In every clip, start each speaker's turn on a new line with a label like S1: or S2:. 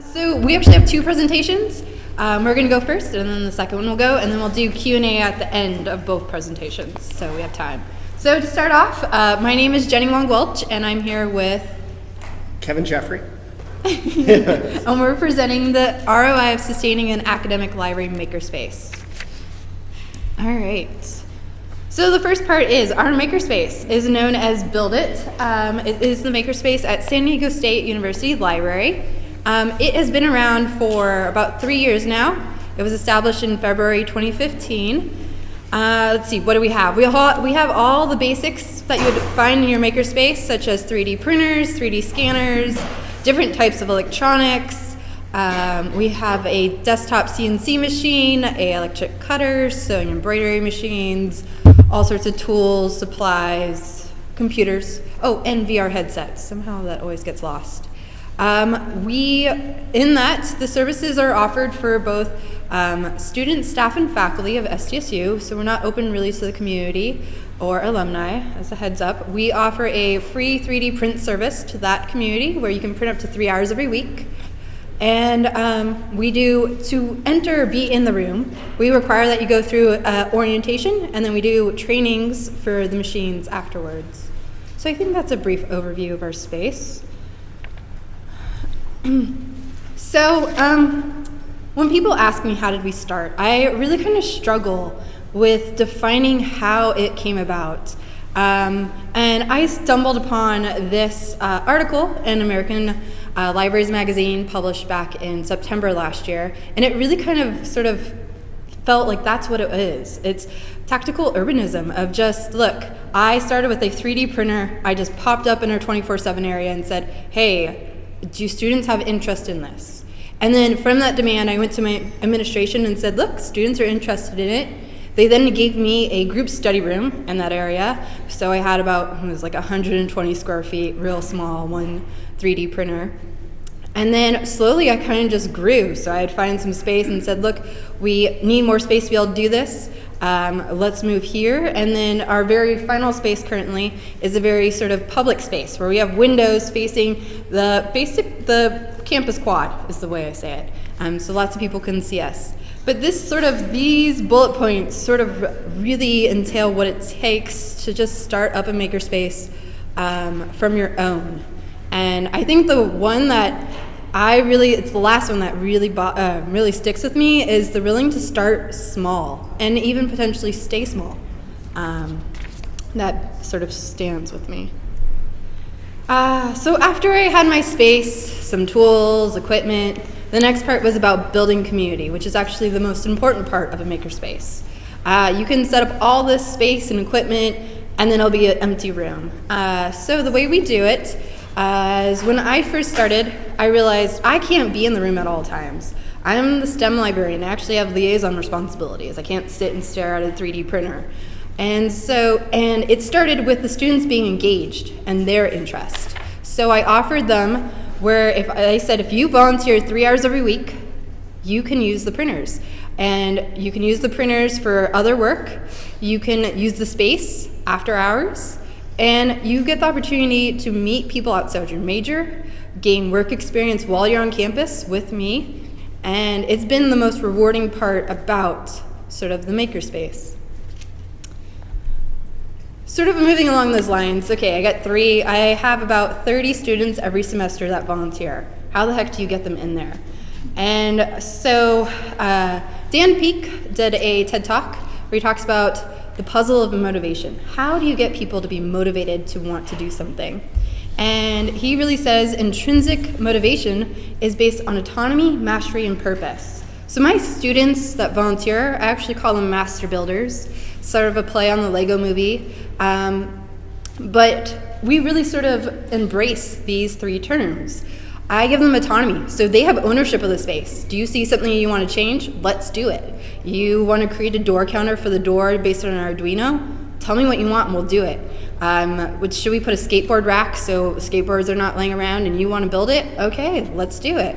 S1: so we actually have two presentations. Um, we're going to go first, and then the second one will go, and then we'll do Q&A at the end of both presentations, so we have time. So to start off, uh, my name is Jenny Wong Welch, and I'm here with,
S2: Kevin Jeffrey.
S1: and we're presenting the ROI of sustaining an academic library makerspace. All right. So the first part is our makerspace is known as Build It. Um, it is the makerspace at San Diego State University Library. Um, it has been around for about three years now. It was established in February 2015. Uh, let's see, what do we have? We, ha we have all the basics that you would find in your makerspace, such as 3D printers, 3D scanners, different types of electronics. Um, we have a desktop CNC machine, a electric cutter, sewing embroidery machines, all sorts of tools, supplies, computers. Oh, and VR headsets. Somehow that always gets lost. Um, we, in that, the services are offered for both um, students, staff, and faculty of SDSU, so we're not open really to the community or alumni, as a heads up. We offer a free 3D print service to that community where you can print up to three hours every week. And um, we do, to enter be in the room, we require that you go through uh, orientation and then we do trainings for the machines afterwards. So I think that's a brief overview of our space. So um, when people ask me how did we start, I really kind of struggle with defining how it came about. Um, and I stumbled upon this uh, article in American uh, Libraries Magazine published back in September last year, and it really kind of sort of felt like that's what it is. It's tactical urbanism of just, look, I started with a 3D printer, I just popped up in our 24-7 area and said, hey, do students have interest in this? And then from that demand, I went to my administration and said, look, students are interested in it. They then gave me a group study room in that area. So I had about, it was like 120 square feet, real small, one 3D printer. And then slowly I kind of just grew. So I'd find some space and said, look, we need more space to be able to do this. Um, let's move here. And then our very final space currently is a very sort of public space where we have windows facing the basic, the campus quad is the way I say it. Um, so lots of people can see us. But this sort of, these bullet points sort of really entail what it takes to just start up a makerspace um, from your own. And I think the one that I really, it's the last one that really, uh, really sticks with me is the willing to start small and even potentially stay small. Um, that sort of stands with me. Uh, so after I had my space, some tools, equipment, the next part was about building community, which is actually the most important part of a makerspace. Uh, you can set up all this space and equipment, and then it'll be an empty room. Uh, so the way we do it uh, is when I first started, I realized I can't be in the room at all times. I'm the STEM librarian. I actually have liaison responsibilities. I can't sit and stare at a 3D printer. And so, and it started with the students being engaged and their interest. So I offered them where if I said if you volunteer three hours every week, you can use the printers. And you can use the printers for other work. You can use the space after hours. And you get the opportunity to meet people outside your major, gain work experience while you're on campus with me. And it's been the most rewarding part about sort of the makerspace. Sort of moving along those lines, okay, I got three, I have about 30 students every semester that volunteer. How the heck do you get them in there? And so uh, Dan Pink did a TED Talk where he talks about the puzzle of motivation. How do you get people to be motivated to want to do something? And he really says intrinsic motivation is based on autonomy, mastery, and purpose. So my students that volunteer, I actually call them master builders, sort of a play on the Lego movie. Um, but we really sort of embrace these three terms. I give them autonomy, so they have ownership of the space. Do you see something you want to change? Let's do it. You want to create a door counter for the door based on an Arduino? Tell me what you want and we'll do it. Um, which, should we put a skateboard rack so skateboards are not laying around and you want to build it? Okay, let's do it.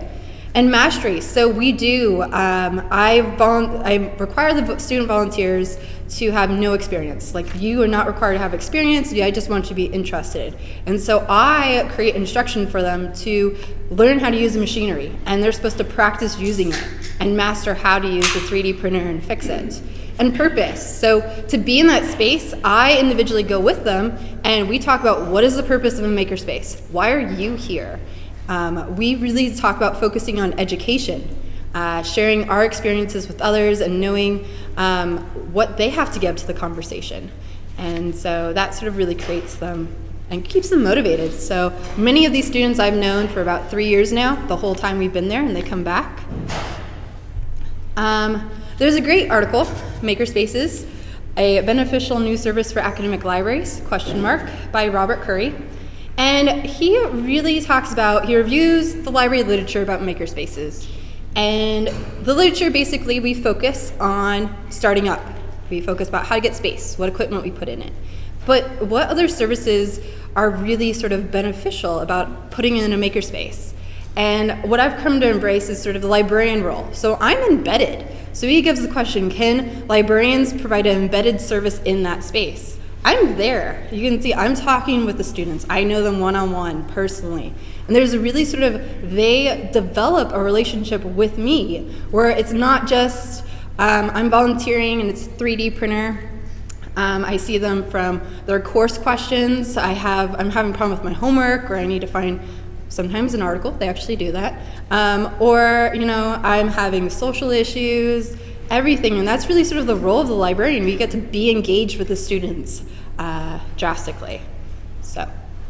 S1: And mastery. So we do. Um, I I require the student volunteers to have no experience. Like you are not required to have experience. I just want you to be interested. And so I create instruction for them to learn how to use the machinery, and they're supposed to practice using it and master how to use the 3D printer and fix it. And purpose. So to be in that space, I individually go with them, and we talk about what is the purpose of a makerspace. Why are you here? Um, we really talk about focusing on education, uh, sharing our experiences with others, and knowing um, what they have to give to the conversation. And so that sort of really creates them and keeps them motivated. So many of these students I've known for about three years now, the whole time we've been there, and they come back. Um, there's a great article, Makerspaces, a beneficial new service for academic libraries, question mark, by Robert Curry. And he really talks about, he reviews the library literature about makerspaces. And the literature basically, we focus on starting up. We focus about how to get space, what equipment we put in it. But what other services are really sort of beneficial about putting in a makerspace? And what I've come to embrace is sort of the librarian role. So I'm embedded. So he gives the question can librarians provide an embedded service in that space? I'm there. You can see I'm talking with the students. I know them one on one personally. And there's a really sort of, they develop a relationship with me where it's not just um, I'm volunteering and it's 3D printer. Um, I see them from their course questions. I have, I'm having a problem with my homework or I need to find sometimes an article, they actually do that. Um, or, you know, I'm having social issues, everything. And that's really sort of the role of the librarian. We get to be engaged with the students uh, drastically.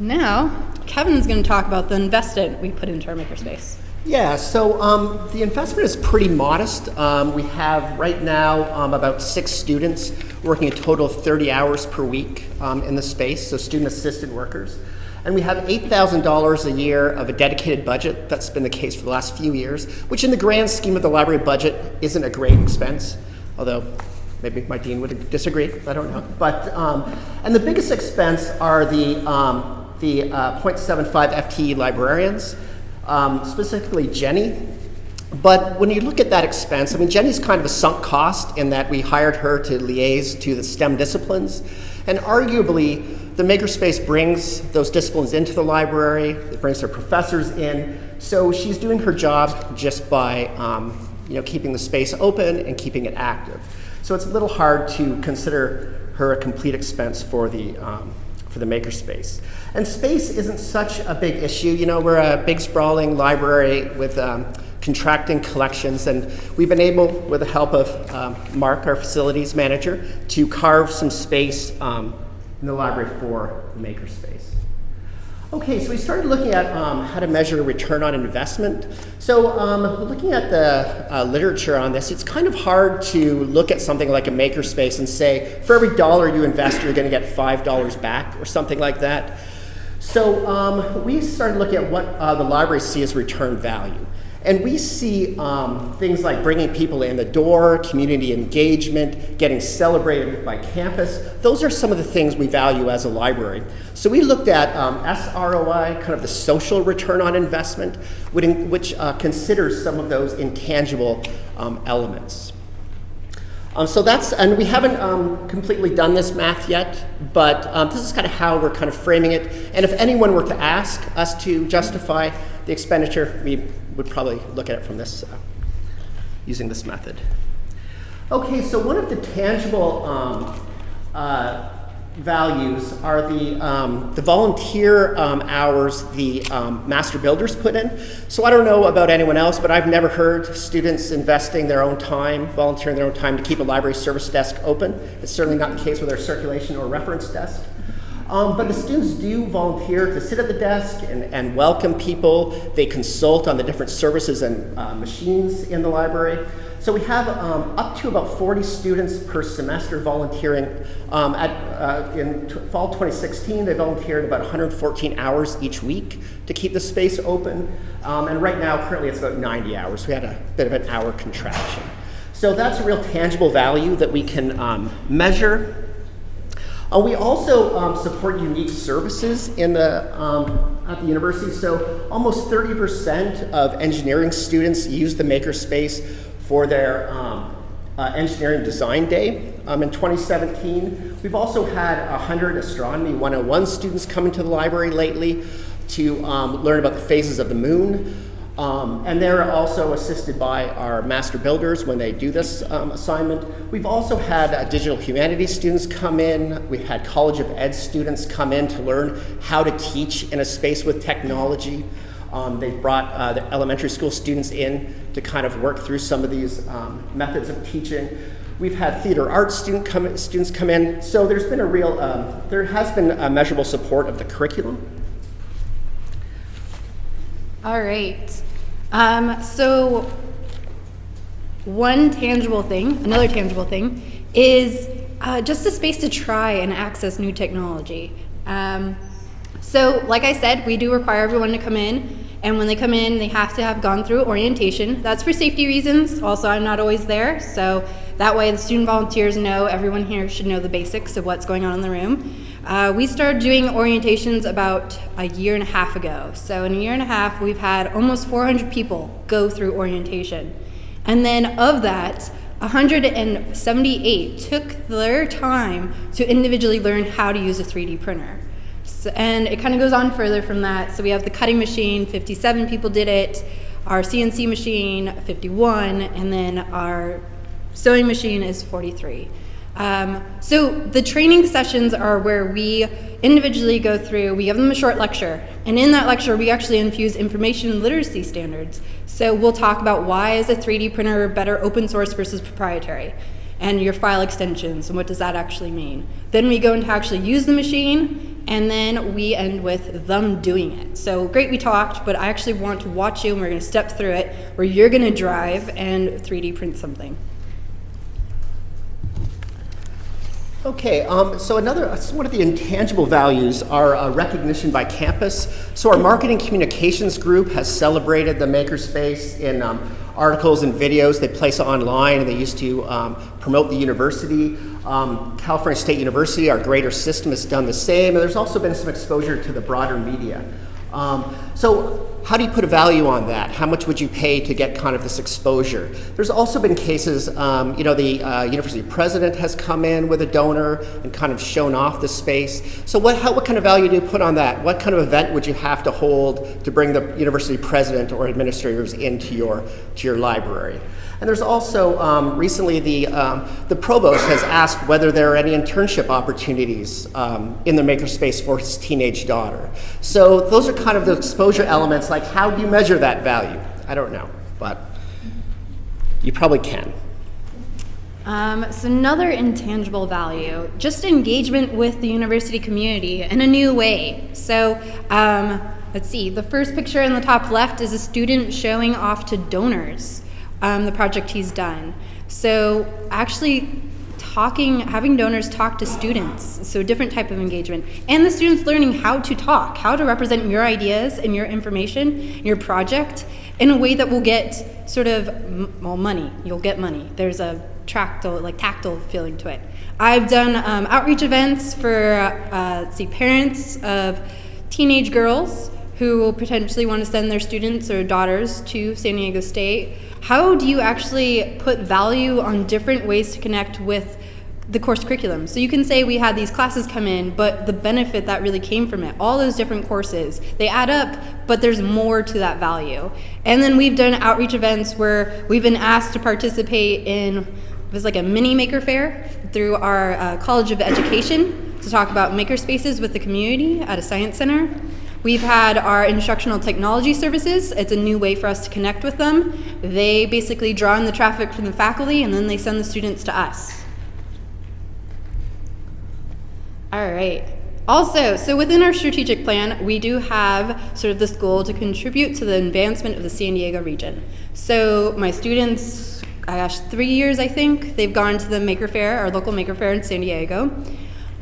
S1: Now, Kevin's going to talk about the investment we put into our makerspace.
S2: Yeah, so um, the investment is pretty modest. Um, we have right now um, about six students working a total of 30 hours per week um, in the space, so student assistant workers. And we have $8,000 a year of a dedicated budget. That's been the case for the last few years, which in the grand scheme of the library budget isn't a great expense, although maybe my dean would disagree, I don't know. But, um, and the biggest expense are the, um, the uh, 0.75 FTE librarians, um, specifically Jenny. But when you look at that expense, I mean, Jenny's kind of a sunk cost in that we hired her to liaise to the STEM disciplines. And arguably, the makerspace brings those disciplines into the library, it brings her professors in. So she's doing her job just by um, you know, keeping the space open and keeping it active. So it's a little hard to consider her a complete expense for the, um, for the makerspace. And space isn't such a big issue. You know, we're a big sprawling library with um, contracting collections, and we've been able, with the help of um, Mark, our facilities manager, to carve some space um, in the library for the makerspace. Okay, so we started looking at um, how to measure return on investment. So um, looking at the uh, literature on this, it's kind of hard to look at something like a makerspace and say, for every dollar you invest, you're going to get $5 back or something like that. So um, we started looking at what uh, the libraries see as return value. And we see um, things like bringing people in the door, community engagement, getting celebrated by campus. Those are some of the things we value as a library. So we looked at um, SROI, kind of the social return on investment, which uh, considers some of those intangible um, elements. Um, so that's, and we haven't um, completely done this math yet, but um, this is kind of how we're kind of framing it. And if anyone were to ask us to justify the expenditure, we would probably look at it from this, uh, using this method. Okay, so one of the tangible um, uh, values are the, um, the volunteer um, hours the um, master builders put in. So I don't know about anyone else, but I've never heard students investing their own time, volunteering their own time to keep a library service desk open. It's certainly not the case with our circulation or reference desk. Um, but the students do volunteer to sit at the desk and, and welcome people. They consult on the different services and uh, machines in the library. So we have um, up to about 40 students per semester volunteering. Um, at, uh, in fall 2016, they volunteered about 114 hours each week to keep the space open. Um, and right now, currently, it's about 90 hours. We had a bit of an hour contraction. So that's a real tangible value that we can um, measure Uh, we also um, support unique services in the, um, at the university. So almost 30% of engineering students use the makerspace for their um, uh, engineering design day um, in 2017. We've also had 100 astronomy 101 students come into the library lately to um, learn about the phases of the moon. Um, and they're also assisted by our master builders when they do this um, assignment. We've also had uh, digital humanities students come in. We've had College of Ed students come in to learn how to teach in a space with technology. Um, they've brought uh, the elementary school students in to kind of work through some of these um, methods of teaching. We've had theater arts student come, students come in. So there's been a real, um, there has been a measurable support of the curriculum.
S1: All right. Um, so, one tangible thing, another tangible thing, is uh, just a space to try and access new technology. Um, so, like I said, we do require everyone to come in, and when they come in, they have to have gone through orientation. That's for safety reasons. Also, I'm not always there, so that way the student volunteers know everyone here should know the basics of what's going on in the room. Uh, we started doing orientations about a year and a half ago. So, in a year and a half, we've had almost 400 people go through orientation. And then, of that, 178 took their time to individually learn how to use a 3D printer. So, and it kind of goes on further from that. So, we have the cutting machine, 57 people did it, our CNC machine, 51, and then our sewing machine is 43. Um, so the training sessions are where we individually go through, we give them a short lecture, and in that lecture we actually infuse information literacy standards. So we'll talk about why is a 3D printer better open source versus proprietary, and your file extensions, and what does that actually mean. Then we go into actually use the machine, and then we end with them doing it. So great we talked, but I actually want to watch you, and we're gonna step through it, where you're gonna drive and 3D print something.
S2: Okay, um, so another one of the intangible values are uh, recognition by campus. So our marketing communications group has celebrated the makerspace in um, articles and videos they place online, and they used to um, promote the university. Um, California State University, our greater system, has done the same, and there's also been some exposure to the broader media. Um, so how do you put a value on that? How much would you pay to get kind of this exposure? There's also been cases, um, you know, the uh, university president has come in with a donor and kind of shown off the space. So what, how, what kind of value do you put on that? What kind of event would you have to hold to bring the university president or administrators into your, to your library? And there's also um, recently the, um, the provost has asked whether there are any internship opportunities um, in the makerspace for his teenage daughter. So those are kind of the exposure elements, like how do you measure that value? I don't know, but you probably can.
S1: Um, so another intangible value, just engagement with the university community in a new way. So um, let's see, the first picture in the top left is a student showing off to donors um, the project he's done. So actually talking, having donors talk to students, so different type of engagement, and the students learning how to talk, how to represent your ideas and your information, your project, in a way that will get sort of well money. You'll get money. There's a tactile, like tactile feeling to it. I've done um, outreach events for uh, see parents of teenage girls who will potentially want to send their students or daughters to San Diego State how do you actually put value on different ways to connect with the course curriculum. So you can say we had these classes come in, but the benefit that really came from it, all those different courses, they add up, but there's more to that value. And then we've done outreach events where we've been asked to participate in, it was like a mini Maker Faire through our uh, College of Education to talk about maker spaces with the community at a science center. We've had our instructional technology services. It's a new way for us to connect with them. They basically draw in the traffic from the faculty and then they send the students to us. All right. Also, so within our strategic plan, we do have sort of this goal to contribute to the advancement of the San Diego region. So my students, gosh, three years I think, they've gone to the Maker Faire, our local Maker Faire in San Diego.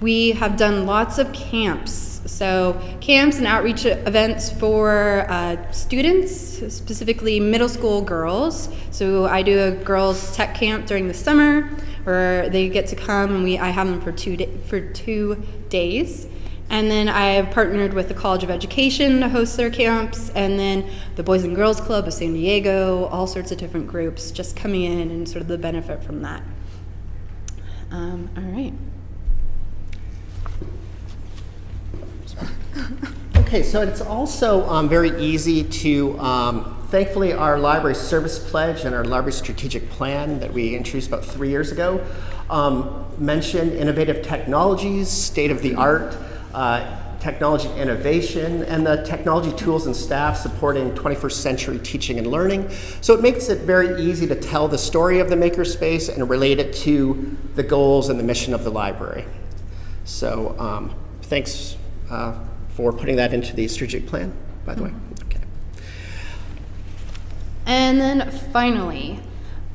S1: We have done lots of camps So, camps and outreach events for uh, students, specifically middle school girls. So, I do a girls' tech camp during the summer where they get to come and we, I have them for two, for two days. And then I have partnered with the College of Education to host their camps, and then the Boys and Girls Club of San Diego, all sorts of different groups just coming in and sort of the benefit from that. Um, all right.
S2: Okay, so it's also um, very easy to, um, thankfully, our library service pledge and our library strategic plan that we introduced about three years ago um, mention innovative technologies, state of the art, uh, technology innovation, and the technology tools and staff supporting 21st century teaching and learning. So it makes it very easy to tell the story of the makerspace and relate it to the goals and the mission of the library. So um, thanks uh, for putting that into the strategic plan, by the way. Okay.
S1: And then finally,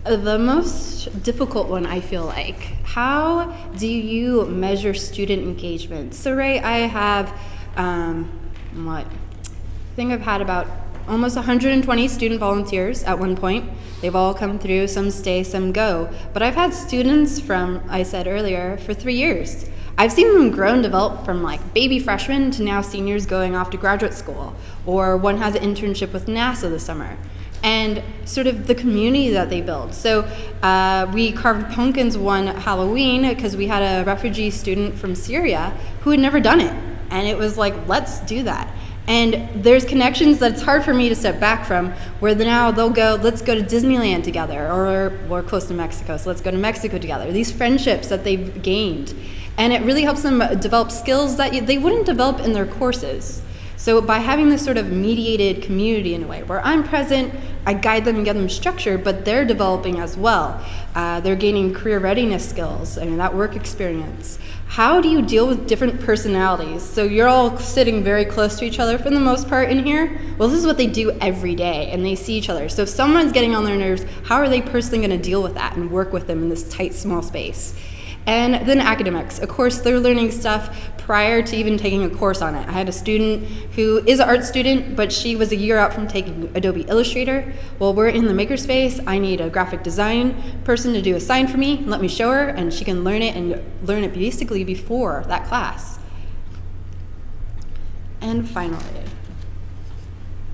S1: the most difficult one, I feel like. How do you measure student engagement? So, Ray, I have, um, what? I think I've had about almost 120 student volunteers at one point. They've all come through, some stay, some go. But I've had students from, I said earlier, for three years. I've seen them grow and develop from like baby freshmen to now seniors going off to graduate school, or one has an internship with NASA this summer and sort of the community that they build. So uh, we carved pumpkins one Halloween because we had a refugee student from Syria who had never done it. And it was like, let's do that. And there's connections that it's hard for me to step back from where now they'll go, let's go to Disneyland together, or we're close to Mexico, so let's go to Mexico together. These friendships that they've gained. And it really helps them develop skills that they wouldn't develop in their courses. So by having this sort of mediated community in a way, where I'm present, I guide them and give them structure, but they're developing as well. Uh, they're gaining career readiness skills and that work experience. How do you deal with different personalities? So you're all sitting very close to each other for the most part in here. Well, this is what they do every day, and they see each other. So if someone's getting on their nerves, how are they personally going to deal with that and work with them in this tight, small space? And then academics. Of course, they're learning stuff prior to even taking a course on it. I had a student who is an art student, but she was a year out from taking Adobe Illustrator. Well, we're in the makerspace. I need a graphic design person to do a sign for me, let me show her, and she can learn it and learn it basically before that class. And finally,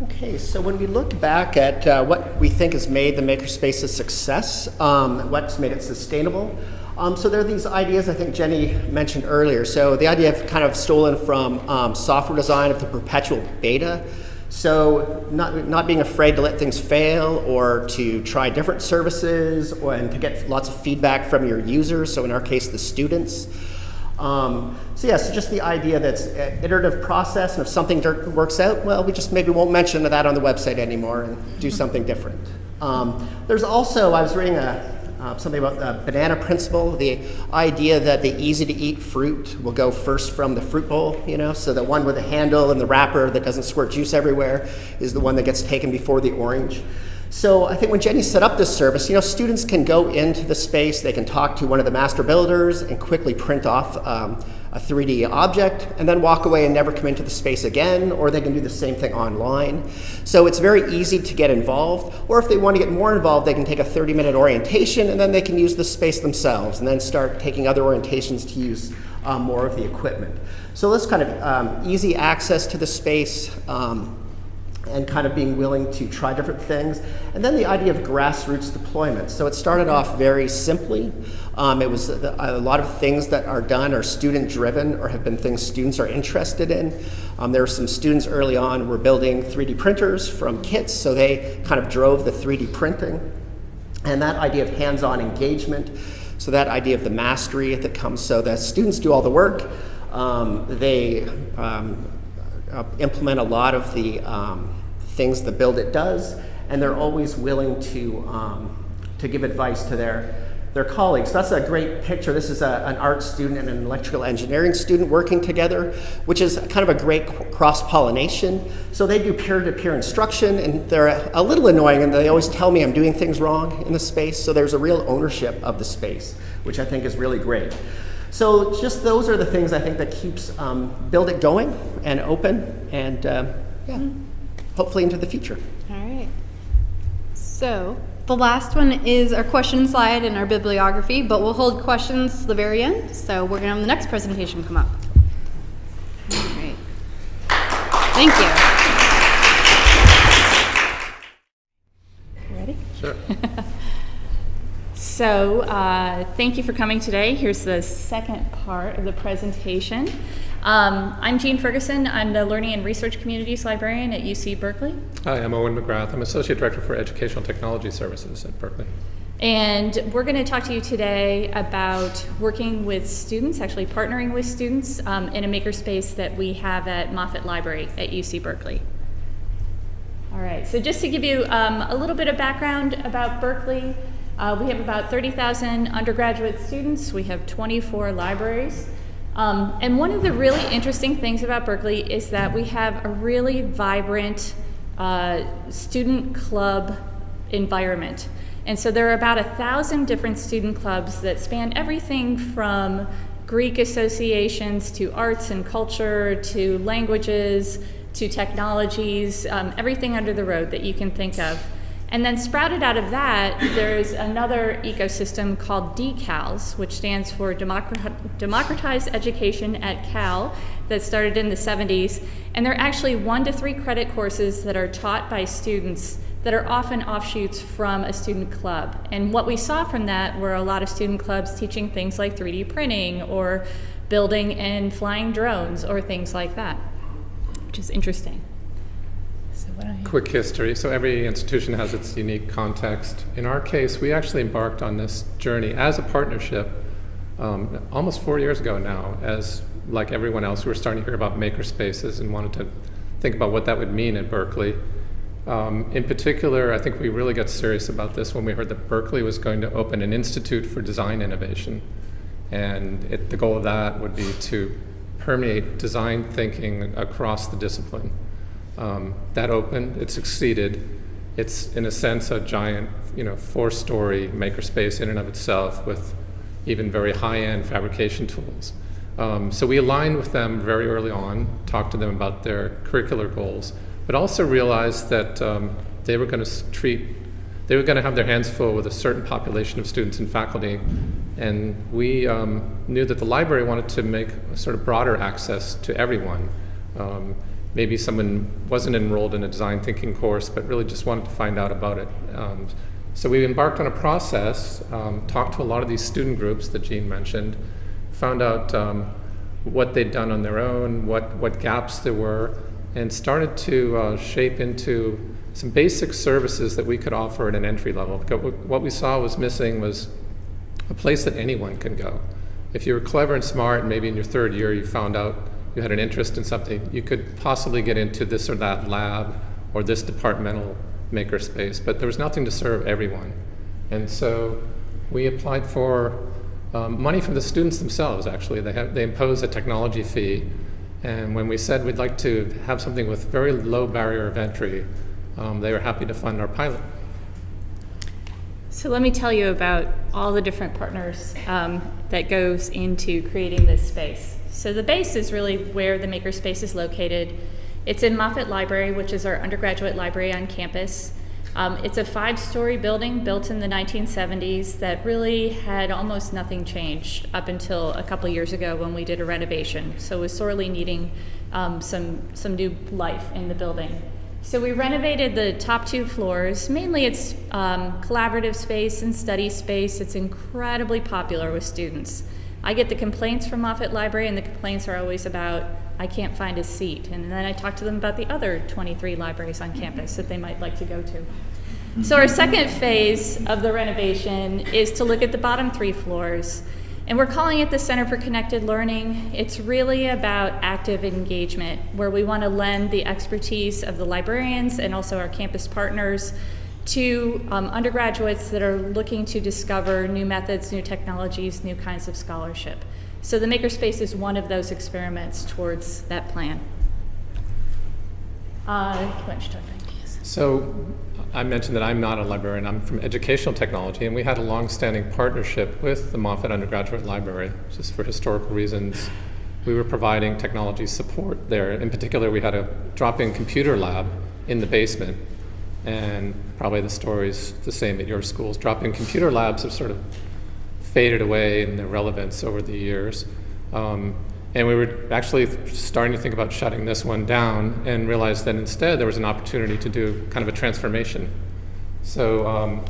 S2: Okay, so when we look back at uh, what we think has made the makerspace a success, um, what's made it sustainable, um, so there are these ideas I think Jenny mentioned earlier. So the idea of kind of stolen from um, software design of the perpetual beta. So not, not being afraid to let things fail or to try different services or, and to get lots of feedback from your users. So in our case, the students. Um, so yeah, so just the idea that it's an iterative process, and if something works out, well, we just maybe won't mention that on the website anymore and do something different. Um, there's also, I was reading a, uh, something about the banana principle, the idea that the easy to eat fruit will go first from the fruit bowl, you know, so the one with the handle and the wrapper that doesn't squirt juice everywhere is the one that gets taken before the orange. So I think when Jenny set up this service, you know, students can go into the space, they can talk to one of the master builders and quickly print off um, a 3D object and then walk away and never come into the space again, or they can do the same thing online. So it's very easy to get involved, or if they want to get more involved, they can take a 30 minute orientation and then they can use the space themselves and then start taking other orientations to use um, more of the equipment. So this kind of um, easy access to the space, um, and kind of being willing to try different things. And then the idea of grassroots deployment. So it started off very simply. Um, it was a, lot of things that are done are student driven or have been things students are interested in. Um, there were some students early on were building 3D printers from kits, so they kind of drove the 3D printing. And that idea of hands-on engagement, so that idea of the mastery that comes, so the students do all the work, um, they um, uh, implement a lot of the um, things the Build It does, and they're always willing to, um, to give advice to their, their colleagues. That's a great picture. This is a, an art student and an electrical engineering student working together, which is kind of a great cross-pollination. So they do peer-to-peer -peer instruction, and they're a, a little annoying, and they always tell me I'm doing things wrong in the space, so there's a real ownership of the space, which I think is really great. So just those are the things I think that keeps um, Build It going and open and um, yeah, hopefully into the future.
S1: All right. So the last one is our question slide and our bibliography, but we'll hold questions to the very end. So we're going to have the next presentation come up.
S3: So, uh, thank you for coming today. Here's the second part of the presentation. Um, I'm Jean Ferguson. I'm the Learning and Research Communities Librarian at UC Berkeley.
S4: Hi, I'm Owen McGrath. I'm Associate Director for Educational Technology Services at Berkeley.
S3: And we're going to talk to you today about working with students, actually partnering with students um, in a makerspace that we have at Moffitt Library at UC Berkeley. All right, so just to give you um, a little bit of background about Berkeley, uh, we have about 30,000 undergraduate students. We have 24 libraries. Um, and one of the really interesting things about Berkeley is that we have a really vibrant uh, student club environment. And so there are about a thousand different student clubs that span everything from Greek associations to arts and culture to languages to technologies, um, everything under the road that you can think of. And then sprouted out of that, there's another ecosystem called DECALS, which stands for Democratized Education at Cal, that started in the 70s. And they're actually one to three credit courses that are taught by students that are often offshoots from a student club. And what we saw from that were a lot of student clubs teaching things like 3D printing or building and flying drones or things like that, which is interesting.
S4: Quick history. So every institution has its unique context. In our case, we actually embarked on this journey as a partnership um, almost four years ago now. As like everyone else, we were starting to hear about maker spaces and wanted to think about what that would mean at Berkeley. Um, in particular, I think we really got serious about this when we heard that Berkeley was going to open an institute for design innovation. And it, the goal of that would be to permeate design thinking across the discipline. Um, that opened, it succeeded. It's, in a sense, a giant, you know, four-story makerspace in and of itself with even very high-end fabrication tools. Um, so we aligned with them very early on, talked to them about their curricular goals, but also realized that um, they were going to treat, they were going to have their hands full with a certain population of students and faculty, and we um, knew that the library wanted to make a sort of broader access to everyone. Um, maybe someone wasn't enrolled in a design thinking course, but really just wanted to find out about it. Um, so we embarked on a process, um, talked to a lot of these student groups that Jean mentioned, found out um, what they'd done on their own, what, what gaps there were, and started to uh, shape into some basic services that we could offer at an entry level. What we saw was missing was a place that anyone can go. If you were clever and smart, and maybe in your third year you found out you had an interest in something, you could possibly get into this or that lab or this departmental makerspace, but there was nothing to serve everyone. And so we applied for um, money from the students themselves, actually. They, have, they imposed a technology fee, and when we said we'd like to have something with very low barrier of entry, um, they were happy to fund our pilot.
S3: So let me tell you about all the different partners um, that goes into creating this space. So the base is really where the makerspace is located. It's in Moffitt Library, which is our undergraduate library on campus. Um, it's a five-story building built in the 1970s that really had almost nothing changed up until a couple years ago when we did a renovation. So it was sorely needing um, some some new life in the building. So we renovated the top two floors. Mainly, it's um, collaborative space and study space. It's incredibly popular with students. I get the complaints from Moffitt Library, and the complaints are always about I can't find a seat. And then I talk to them about the other 23 libraries on mm-hmm. campus that they might like to go to. So, our second phase of the renovation is to look at the bottom three floors. And we're calling it the Center for Connected Learning. It's really about active engagement, where we want to lend the expertise of the librarians and also our campus partners to um, undergraduates that are looking to discover new methods, new technologies, new kinds of scholarship. So the Makerspace is one of those experiments towards that plan. Uh.
S4: So I mentioned that I'm not a librarian, I'm from educational technology, and we had a long-standing partnership with the Moffitt Undergraduate Library, just for historical reasons. We were providing technology support there. In particular, we had a drop-in computer lab in the basement, and probably the story's the same at your schools. Drop-in computer labs have sort of faded away in their relevance over the years. Um, and we were actually starting to think about shutting this one down and realized that instead there was an opportunity to do kind of a transformation. So um,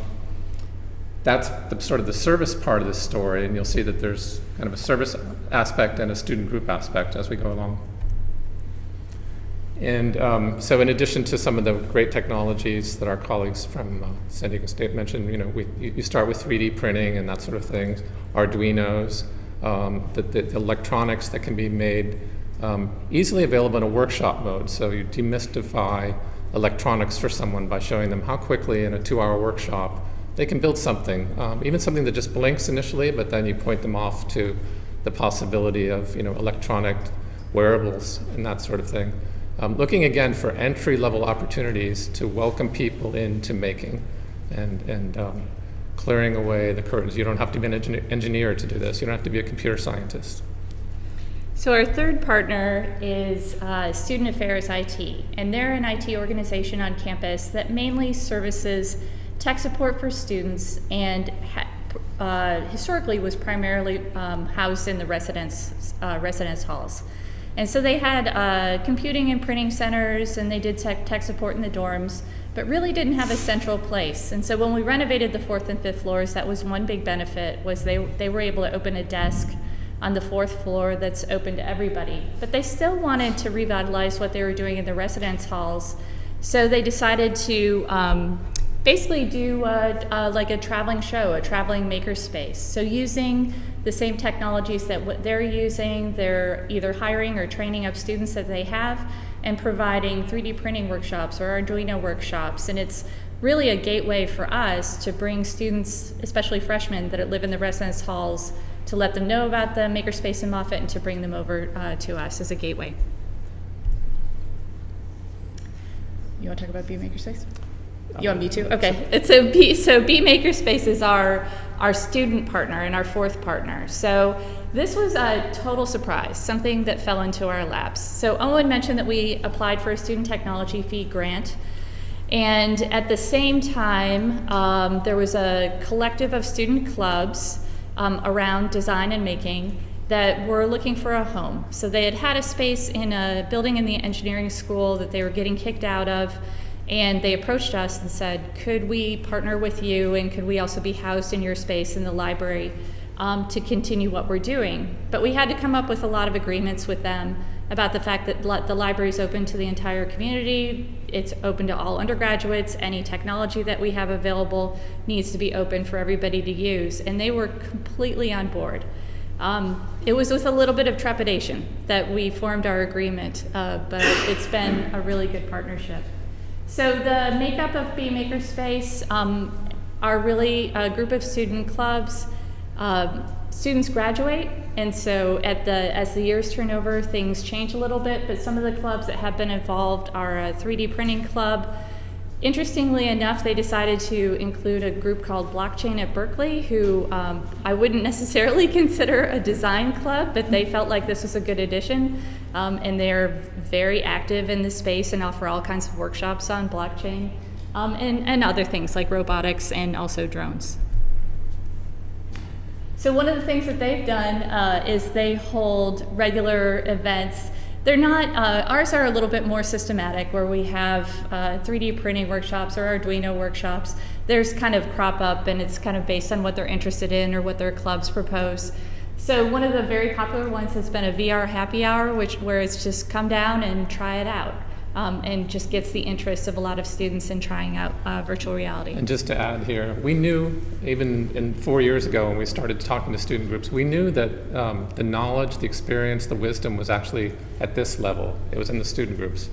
S4: that's the, sort of the service part of this story, and you'll see that there's kind of a service aspect and a student group aspect as we go along. And um, so, in addition to some of the great technologies that our colleagues from uh, San Diego State mentioned, you know, we, you start with 3D printing and that sort of thing, Arduinos, um, the, the, the, electronics that can be made um, easily available in a workshop mode. So you demystify electronics for someone by showing them how quickly in a two-hour workshop they can build something, um, even something that just blinks initially, but then you point them off to the possibility of you know electronic wearables and that sort of thing. Um, looking again for entry-level opportunities to welcome people into making and, and um, clearing away the curtains. You don't have to be an engineer to do this. You don't have to be a computer scientist.
S3: So our third partner is uh, Student Affairs IT, and they're an IT organization on campus that mainly services tech support for students and uh, historically was primarily um, housed in the residence, uh, residence halls. And so they had uh, computing and printing centers, and they did tech, tech support in the dorms, but really didn't have a central place. And so when we renovated the fourth and fifth floors, that was one big benefit was they, they were able to open a desk on the fourth floor that's open to everybody. But they still wanted to revitalize what they were doing in the residence halls. So they decided to um, basically do a, a, like a traveling show, a traveling makerspace. So using the same technologies that what they're using, they're either hiring or training up students that they have and providing 3D printing workshops or Arduino workshops. And it's really a gateway for us to bring students, especially freshmen that live in the residence halls, to let them know about the makerspace in Moffitt and to bring them over uh, to us as a gateway. You want to talk about Be Makerspace? You want me to? Okay. It's a B, so B Makerspace is our our student partner and our fourth partner. So this was a total surprise, something that fell into our laps. So Owen mentioned that we applied for a student technology fee grant. And at the same time, um, there was a collective of student clubs um, around design and making that were looking for a home. So they had had a space in a building in the engineering school that they were getting kicked out of. And they approached us and said, could we partner with you and could we also be housed in your space in the library um, to continue what we're doing? But we had to come up with a lot of agreements with them about the fact that the library is open to the entire community. It's open to all undergraduates. Any technology that we have available needs to be open for everybody to use. And they were completely on board. Um, it was with a little bit of trepidation that we formed our agreement, uh, but it's been a really good partnership. So the makeup of Be Makerspace um, are really a group of student clubs. Uh, students graduate, and so at the as the years turn over, things change a little bit. But some of the clubs that have been involved are a 3D printing club. Interestingly enough, they decided to include a group called Blockchain at Berkeley, who um, I wouldn't necessarily consider a design club, but they felt like this was a good addition. Um, and they're very active in the space and offer all kinds of workshops on blockchain um, and, and other things like robotics and also drones. So one of the things that they've done uh, is they hold regular events. They're not, uh, ours are a little bit more systematic where we have uh, 3D printing workshops or Arduino workshops. There's kind of crop up and it's kind of based on what they're interested in or what their clubs propose. So one of the very popular ones has been a VR happy hour, which where it's just come down and try it out. Um, and just gets the interest of a lot of students in trying out uh, virtual reality.
S4: And just to add here, we knew even in four years ago when we started talking to student groups, we knew that um, the knowledge, the experience, the wisdom was actually at this level. It was in the student groups.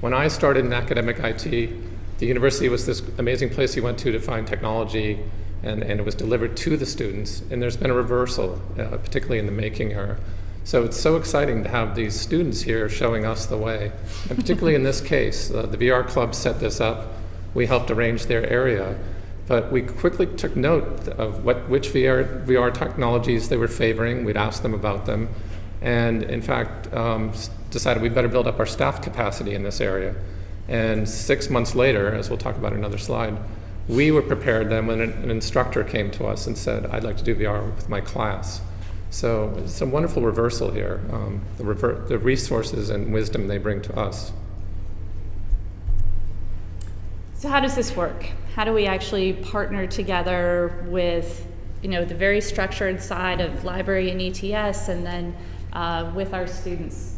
S4: When I started in academic IT, the university was this amazing place you went to to find technology and, and it was delivered to the students. And there's been a reversal, uh, particularly in the making era. So it's so exciting to have these students here showing us the way. And particularly in this case, uh, the VR Club set this up we helped arrange their area. But we quickly took note of what, which VR, VR technologies they were favoring. We'd ask them about them. And in fact, um, decided we better build up our staff capacity in this area. And six months later, as we'll talk about in another slide, we were prepared then when an instructor came to us and said, I'd like to do VR with my class. So it's a wonderful reversal here, um, the, rever- the resources and wisdom they bring to us.
S3: So how does this work? How do we actually partner together with, you know, the very structured side of library and ETS, and then uh, with our students?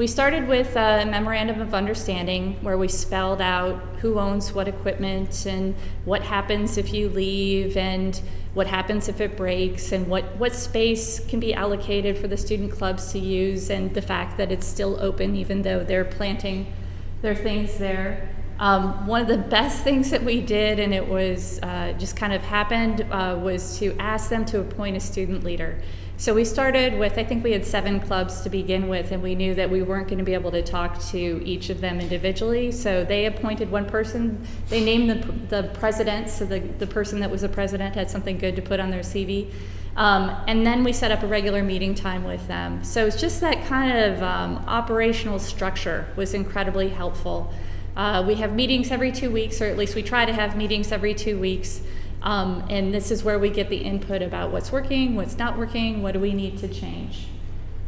S3: We started with a memorandum of understanding where we spelled out who owns what equipment and what happens if you leave and what happens if it breaks and what, what space can be allocated for the student clubs to use and the fact that it's still open even though they're planting their things there. Um, one of the best things that we did, and it was uh, just kind of happened, uh, was to ask them to appoint a student leader. So we started with, I think we had seven clubs to begin with, and we knew that we weren't going to be able to talk to each of them individually. So they appointed one person. They named the, the president, so the, the person that was the president had something good to put on their CV. Um, and then we set up a regular meeting time with them. So it's just that kind of um, operational structure was incredibly helpful. Uh, we have meetings every two weeks, or at least we try to have meetings every two weeks. Um, and this is where we get the input about what's working, what's not working, what do we need to change.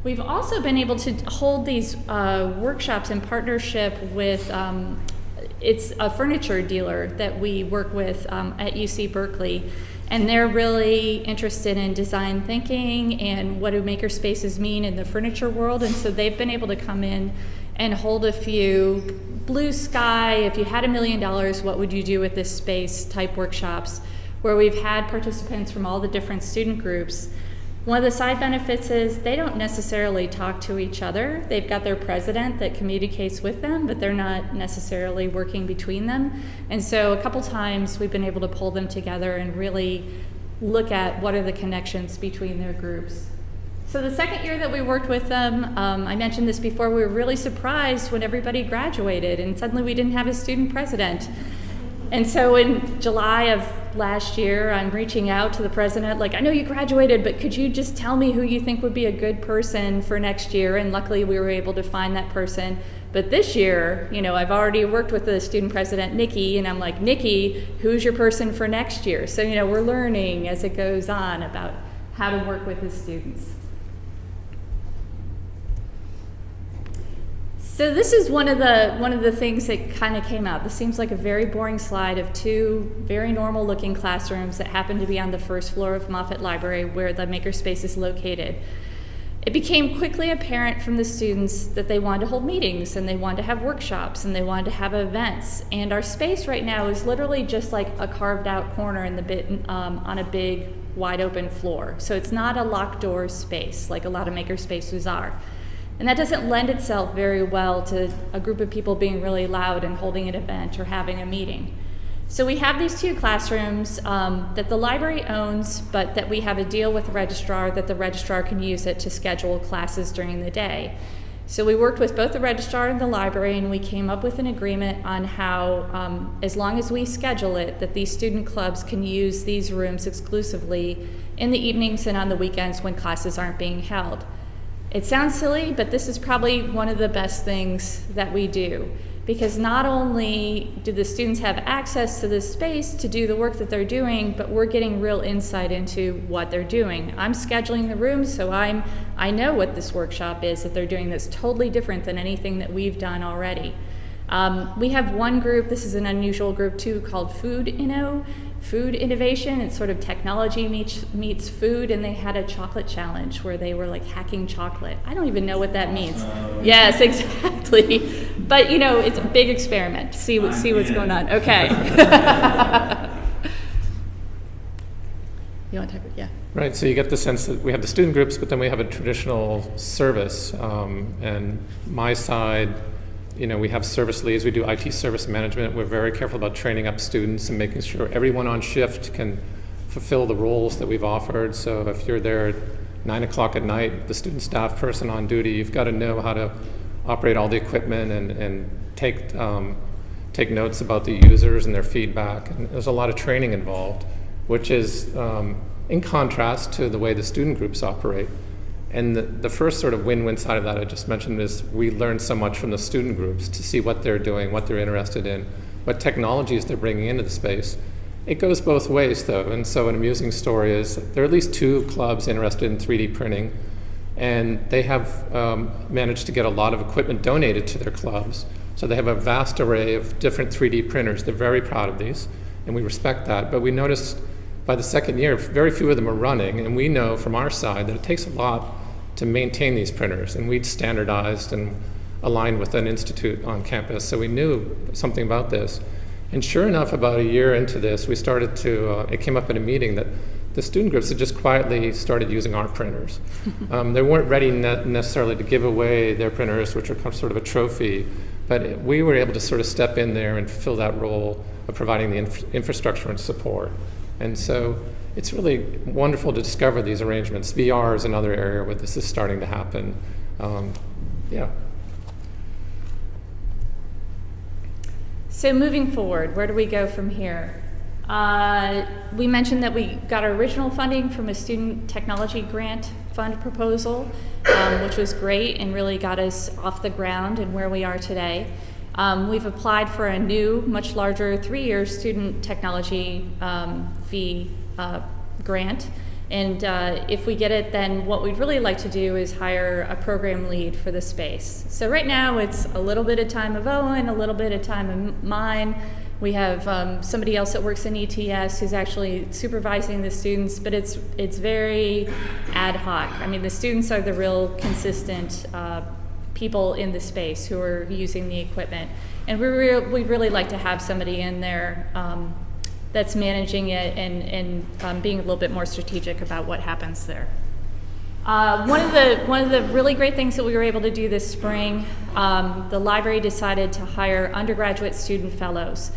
S3: We've also been able to hold these uh, workshops in partnership with, um, it's a furniture dealer that we work with um, at UC Berkeley. And they're really interested in design thinking and what do maker spaces mean in the furniture world. And so they've been able to come in and hold a few blue sky, if you had a million dollars, what would you do with this space type workshops where we've had participants from all the different student groups. One of the side benefits is they don't necessarily talk to each other. They've got their president that communicates with them, but they're not necessarily working between them. And so a couple times we've been able to pull them together and really look at what are the connections between their groups. So the second year that we worked with them, um, I mentioned this before, we were really surprised when everybody graduated and suddenly we didn't have a student president. And so in July of last year, I'm reaching out to the president, like, I know you graduated, but could you just tell me who you think would be a good person for next year? And luckily, we were able to find that person. But this year, you know, I've already worked with the student president, Nikki, and I'm like, Nikki, who's your person for next year? So, you know, we're learning as it goes on about how to work with the students. So this is one of the one of the things that kind of came out. This seems like a very boring slide of two very normal looking classrooms that happen to be on the first floor of Moffitt Library where the makerspace is located. It became quickly apparent from the students that they wanted to hold meetings and they wanted to have workshops and they wanted to have events. And our space right now is literally just like a carved out corner in the bit um, on a big wide open floor. So it's not a locked door space like a lot of maker spaces are. And that doesn't lend itself very well to a group of people being really loud and holding an event or having a meeting. So we have these two classrooms um, that the library owns, but that we have a deal with the registrar that the registrar can use it to schedule classes during the day. So we worked with both the registrar and the library, and we came up with an agreement on how, um, as long as we schedule it, that these student clubs can use these rooms exclusively in the evenings and on the weekends when classes aren't being held. It sounds silly, but this is probably one of the best things that we do because not only do the students have access to this space to do the work that they're doing, but we're getting real insight into what they're doing. I'm scheduling the room, so I'm I know what this workshop is that they're doing that's totally different than anything that we've done already. Um, we have one group, this is an unusual group too, called Food Inno, Food Innovation. It's sort of technology meets, meets food, and they had a chocolate challenge where they were like hacking chocolate. I don't even know what that means. Yes, exactly. But you know, it's a big experiment. See what see what's going on. Okay. you want to talk? Yeah.
S4: Right, so you get the sense that we have the student groups, but then we have a traditional service. Um, and my side, you know, we have service leads, we do IT service management. We're very careful about training up students and making sure everyone on shift can fulfill the roles that we've offered. So if you're there at nine o'clock at night, the student staff person on duty, you've got to know how to operate all the equipment and, and take, um, take notes about the users and their feedback. And there's a lot of training involved, which is um, in contrast to the way the student groups operate. And the, the first sort of win-win side of that I just mentioned is we learn so much from the student groups to see what they're doing, what they're interested in, what technologies they're bringing into the space. It goes both ways though, and so an amusing story is there are at least two clubs interested in 3D printing, and they have um, managed to get a lot of equipment donated to their clubs. So they have a vast array of different 3D printers. They're very proud of these, and we respect that. But we noticed by the second year, very few of them are running, and we know from our side that it takes a lot to maintain these printers, and we'd standardized and aligned with an institute on campus, so we knew something about this. And sure enough, about a year into this, we started to, uh, it came up in a meeting that the student groups had just quietly started using our printers. um, they weren't ready ne necessarily to give away their printers, which are sort of a trophy, but we were able to sort of step in there and fill that role of providing the inf infrastructure and support. And so it's really wonderful to discover these arrangements. VR is another area where this is starting to happen. Um, yeah.
S3: So moving forward, where do we go from here? Uh, we mentioned that we got our original funding from a student technology grant fund proposal, um, which was great and really got us off the ground and where we are today. Um, we've applied for a new, much larger three-year student technology um, fee uh, grant. And uh, if we get it, then what we'd really like to do is hire a program lead for the space. So right now it's a little bit of time of Owen, a little bit of time of mine. We have um, somebody else that works in ETS who's actually supervising the students, but it's it's very ad hoc. I mean, the students are the real consistent uh, people in the space who are using the equipment, and we re we'd really like to have somebody in there um, that's managing it and, and um, being a little bit more strategic about what happens there. Uh, one of the one of the really great things that we were able to do this spring, um, the library decided to hire undergraduate student fellows,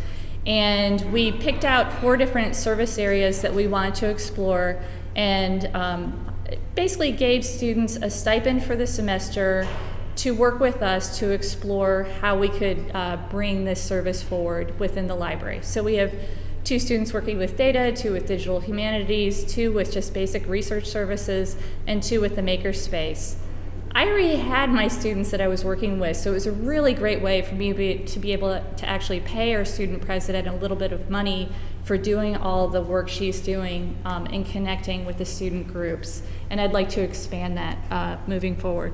S3: and we picked out four different service areas that we wanted to explore, and um, basically gave students a stipend for the semester to work with us to explore how we could uh, bring this service forward within the library. So we have two students working with data, two with digital humanities, two with just basic research services, and two with the makerspace. I already had my students that I was working with, so it was a really great way for me to be, able to actually pay our student president a little bit of money for doing all the work she's doing um, in connecting with the student groups. And I'd like to expand that uh, moving forward.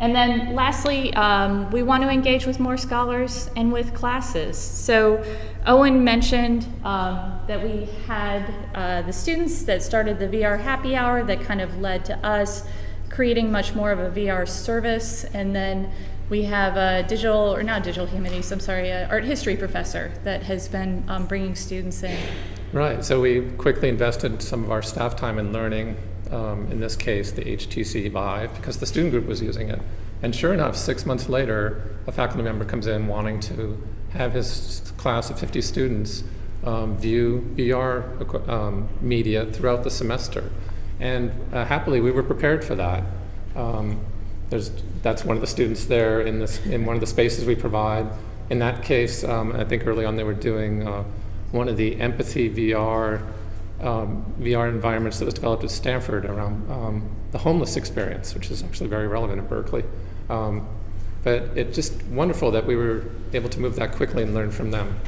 S3: And then lastly, um, we want to engage with more scholars and with classes. So Owen mentioned um, that we had uh, the students that started the VR happy hour that kind of led to us creating much more of a VR service. And then we have a digital, or not digital humanities, I'm sorry, an art history professor that has been um, bringing students in.
S4: Right, so we quickly invested some of our staff time in learning um, in this case, the HTC Vive, because the student group was using it. And sure enough, six months later, a faculty member comes in wanting to have his class of 50 students um, view VR um, media throughout the semester. And uh, happily, we were prepared for that. Um, that's one of the students there in, this, in one of the spaces we provide. In that case, um, I think early on they were doing uh, one of the empathy VR um, VR environments that was developed at Stanford around um, the homeless experience, which is actually very relevant at Berkeley. Um, but it's just wonderful that we were able to move that quickly and learn from them.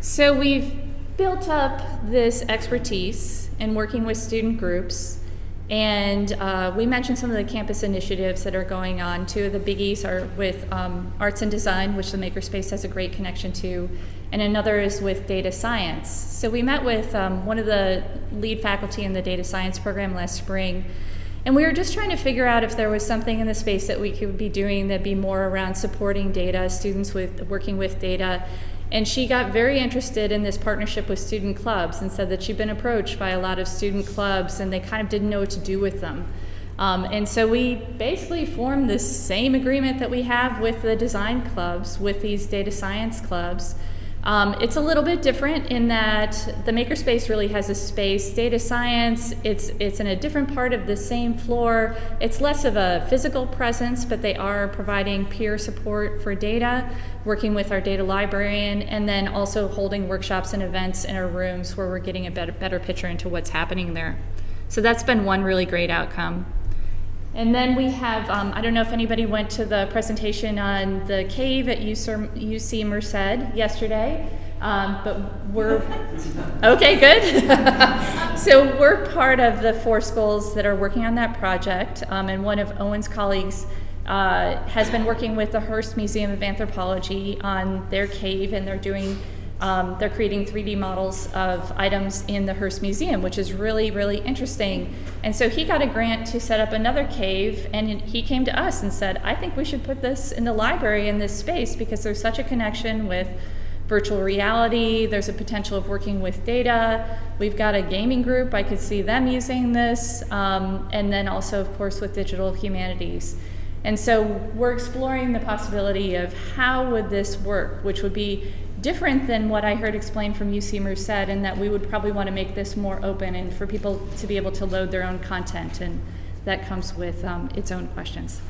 S3: So we've built up this expertise in working with student groups and uh, we mentioned some of the campus initiatives that are going on. Two of the biggies are with um, arts and design, which the Makerspace has a great connection to, and another is with data science. So we met with um, one of the lead faculty in the data science program last spring, and we were just trying to figure out if there was something in the space that we could be doing that'd be more around supporting data, students with working with data, and she got very interested in this partnership with student clubs and said that she'd been approached by a lot of student clubs and they kind of didn't know what to do with them. Um, and so we basically formed this same agreement that we have with the design clubs, with these data science clubs, Um, it's a little bit different in that the makerspace really has a space. Data science, it's it's in a different part of the same floor. It's less of a physical presence, but they are providing peer support for data, working with our data librarian, and then also holding workshops and events in our rooms where we're getting a better better picture into what's happening there. So that's been one really great outcome. And then we have, um, I don't know if anybody went to the presentation on the cave at UC, Merced yesterday, um, but we're, okay, good. so we're part of the four schools that are working on that project, um, and one of Owen's colleagues uh, has been working with the Hearst Museum of Anthropology on their cave, and they're doing um, they're creating 3D models of items in the Hearst Museum, which is really, really interesting. And so he got a grant to set up another cave, and he came to us and said, I think we should put this in the library in this space because there's such a connection with virtual reality, there's a potential of working with data. We've got a gaming group, I could see them using this, um, and then also, of course, with digital humanities. And so we're exploring the possibility of how would this work, which would be different than what I heard explained from UC Merced, in that we would probably want to make this more open and for people to be able to load their own content, and that comes with um, its own questions.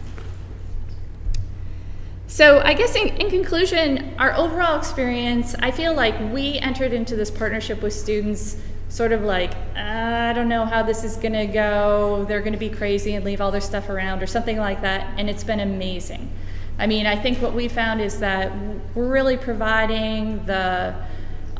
S3: So, I guess in, in, conclusion, our overall experience, I feel like we entered into this partnership with students sort of like, I don't know how this is going to go. They're going to be crazy and leave all their stuff around, or something like that. And it's been amazing. I mean, I think what we found is that we're really providing the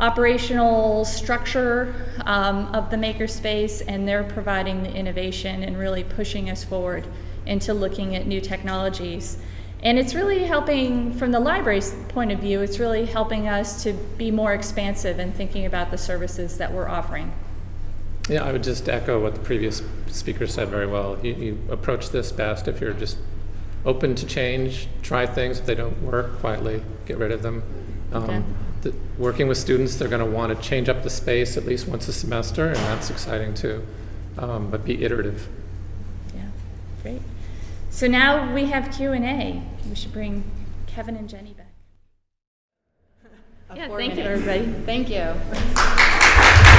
S3: operational structure um, of the makerspace, and they're providing the innovation and really pushing us forward into looking at new technologies. And it's really helping, from the library's point of view, it's really helping us to be more expansive in thinking about the services that we're offering.
S4: Yeah, I would just echo what the previous speaker said very well. You, you approach this best if you're just open to change, try things. If they don't work, quietly get rid of them. Um,
S3: Okay.
S4: the, working with students, they're going to want to change up the space at least once a semester, and that's exciting too. Um, but be iterative.
S3: Yeah, great. So now we have Q and A. We should bring Kevin and Jenny back. Yeah, thank you, everybody.
S1: Thank you.